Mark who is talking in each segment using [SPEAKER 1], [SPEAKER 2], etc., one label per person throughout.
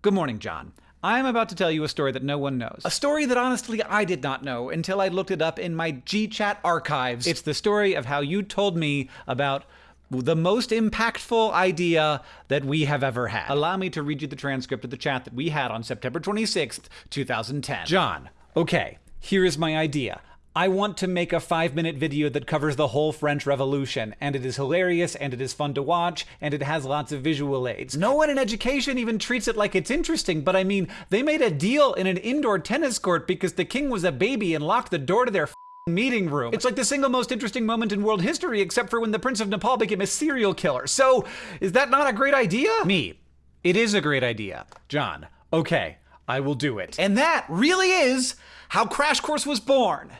[SPEAKER 1] Good morning, John. I am about to tell you a story that no one knows. A story that honestly I did not know until I looked it up in my GChat archives. It's the story of how you told me about the most impactful idea that we have ever had. Allow me to read you the transcript of the chat that we had on September 26th, 2010. John, okay, here is my idea. I want to make a five minute video that covers the whole French Revolution, and it is hilarious, and it is fun to watch, and it has lots of visual aids. No one in education even treats it like it's interesting, but I mean, they made a deal in an indoor tennis court because the king was a baby and locked the door to their meeting room. It's like the single most interesting moment in world history, except for when the Prince of Nepal became a serial killer. So, is that not a great idea? Me. It is a great idea. John. Okay, I will do it. And that really is how Crash Course was born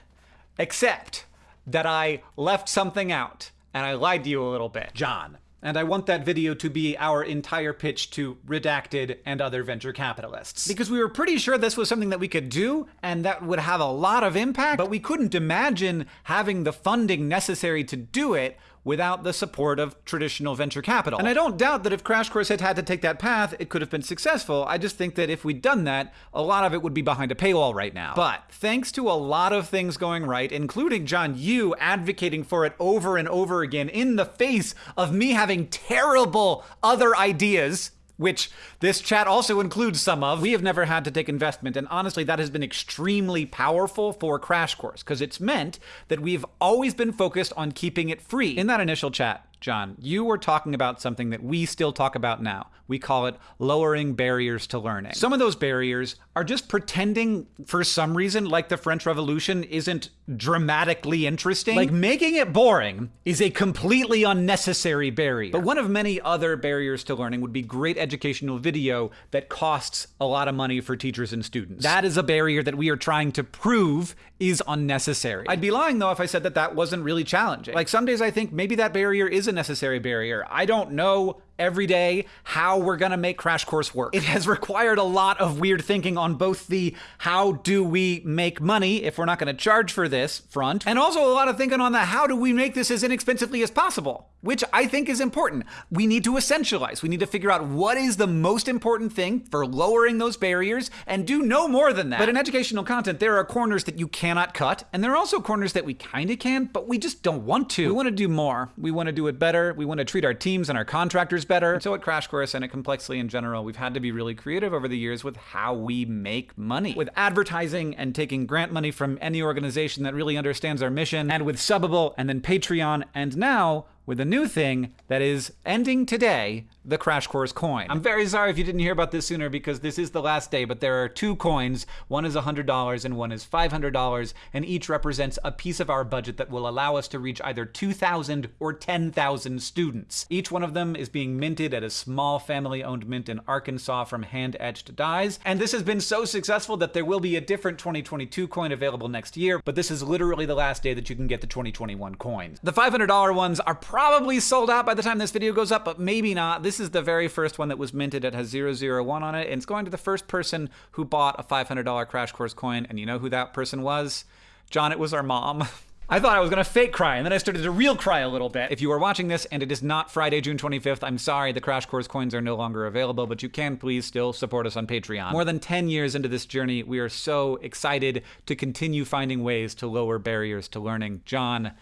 [SPEAKER 1] except that I left something out and I lied to you a little bit. John. And I want that video to be our entire pitch to Redacted and other venture capitalists. Because we were pretty sure this was something that we could do and that would have a lot of impact, but we couldn't imagine having the funding necessary to do it without the support of traditional venture capital. And I don't doubt that if Crash Course had had to take that path, it could have been successful. I just think that if we'd done that, a lot of it would be behind a paywall right now. But thanks to a lot of things going right, including John, you advocating for it over and over again in the face of me having terrible other ideas which this chat also includes some of, we have never had to take investment. And honestly, that has been extremely powerful for Crash Course because it's meant that we've always been focused on keeping it free. In that initial chat, John, you were talking about something that we still talk about now. We call it lowering barriers to learning. Some of those barriers are just pretending for some reason like the French Revolution isn't dramatically interesting. Like making it boring is a completely unnecessary barrier. But one of many other barriers to learning would be great educational video that costs a lot of money for teachers and students. That is a barrier that we are trying to prove is unnecessary. I'd be lying though if I said that that wasn't really challenging. Like some days I think maybe that barrier is a necessary barrier. I don't know every day how we're going to make Crash Course work. It has required a lot of weird thinking on both the how do we make money if we're not going to charge for this front, and also a lot of thinking on the how do we make this as inexpensively as possible, which I think is important. We need to essentialize. We need to figure out what is the most important thing for lowering those barriers and do no more than that. But in educational content, there are corners that you cannot cut, and there are also corners that we kind of can, but we just don't want to. We want to do more. We want to do it better. We want to treat our teams and our contractors better. And so at Crash Course and at Complexly in general, we've had to be really creative over the years with how we make money. With advertising and taking grant money from any organization that really understands our mission, and with Subbable and then Patreon, and now with a new thing that is ending today the Crash Course coin. I'm very sorry if you didn't hear about this sooner because this is the last day, but there are two coins. One is $100 and one is $500, and each represents a piece of our budget that will allow us to reach either 2,000 or 10,000 students. Each one of them is being minted at a small family-owned mint in Arkansas from hand-etched dies, and this has been so successful that there will be a different 2022 coin available next year, but this is literally the last day that you can get the 2021 coins. The $500 ones are probably sold out by the time this video goes up, but maybe not. This is the very first one that was minted. It has 001 on it, and it's going to the first person who bought a $500 Crash Course coin, and you know who that person was? John, it was our mom. I thought I was gonna fake cry, and then I started to real cry a little bit. If you are watching this and it is not Friday, June 25th, I'm sorry, the Crash Course coins are no longer available, but you can please still support us on Patreon. More than 10 years into this journey, we are so excited to continue finding ways to lower barriers to learning. John,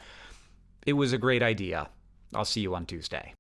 [SPEAKER 1] it was a great idea. I'll see you on Tuesday.